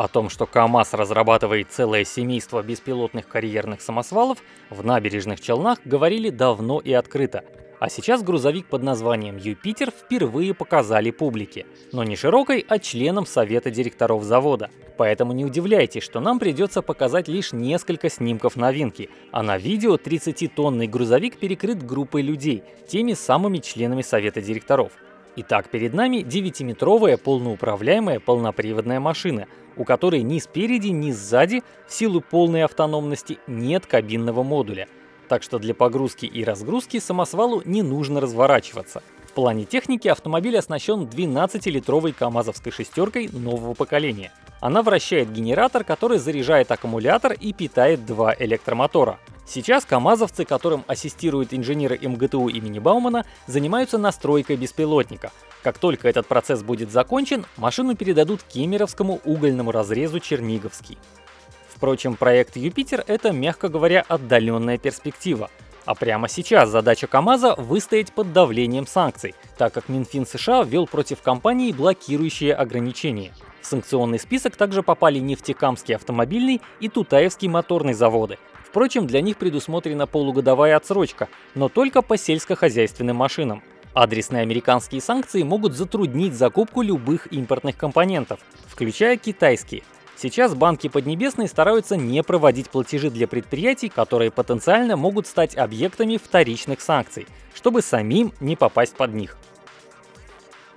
О том, что КАМАЗ разрабатывает целое семейство беспилотных карьерных самосвалов, в набережных Челнах говорили давно и открыто. А сейчас грузовик под названием «Юпитер» впервые показали публике. Но не широкой, а членам совета директоров завода. Поэтому не удивляйтесь, что нам придется показать лишь несколько снимков новинки. А на видео 30-тонный грузовик перекрыт группой людей, теми самыми членами совета директоров. Итак, перед нами 9-метровая полноуправляемая полноприводная машина, у которой ни спереди, ни сзади в силу полной автономности нет кабинного модуля. Так что для погрузки и разгрузки самосвалу не нужно разворачиваться. В плане техники автомобиль оснащен 12-литровой КАМАЗовской шестеркой нового поколения. Она вращает генератор, который заряжает аккумулятор и питает два электромотора. Сейчас КАМАЗовцы, которым ассистируют инженеры МГТУ имени Баумана, занимаются настройкой беспилотника. Как только этот процесс будет закончен, машину передадут Кемеровскому угольному разрезу Черниговский. Впрочем, проект «Юпитер» — это, мягко говоря, отдаленная перспектива. А прямо сейчас задача КАМАЗа выстоять под давлением санкций, так как Минфин США ввел против компании блокирующие ограничения. В санкционный список также попали Нефтекамский автомобильный и Тутаевский моторный заводы, Впрочем, для них предусмотрена полугодовая отсрочка, но только по сельскохозяйственным машинам. Адресные американские санкции могут затруднить закупку любых импортных компонентов, включая китайские. Сейчас банки Поднебесной стараются не проводить платежи для предприятий, которые потенциально могут стать объектами вторичных санкций, чтобы самим не попасть под них.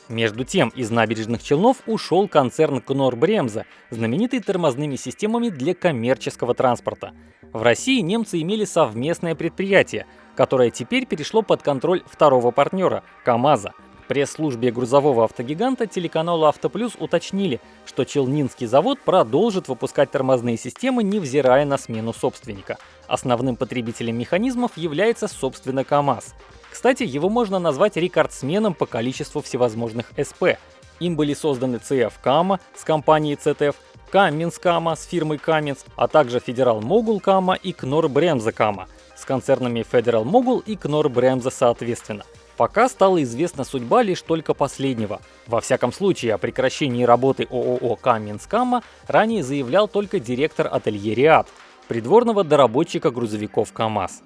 Между тем, из набережных Челнов ушел концерн Кнор Бремза, знаменитый тормозными системами для коммерческого транспорта. В России немцы имели совместное предприятие, которое теперь перешло под контроль второго партнера – КАМАЗа. Пресс-службе грузового автогиганта телеканалу «Автоплюс» уточнили, что Челнинский завод продолжит выпускать тормозные системы, невзирая на смену собственника. Основным потребителем механизмов является, собственно, КАМАЗ. Кстати, его можно назвать рекордсменом по количеству всевозможных СП. Им были созданы CF Кама с компанией CTF, Каменс Кама с фирмой Каменс, а также Федерал Могул Кама и Кнор Бремза Кама с концернами Федерал Могул и Кнор Бремза соответственно. Пока стала известна судьба лишь только последнего. Во всяком случае, о прекращении работы ООО Каменс Кама ранее заявлял только директор ателье Риад, придворного доработчика грузовиков КАМАЗ.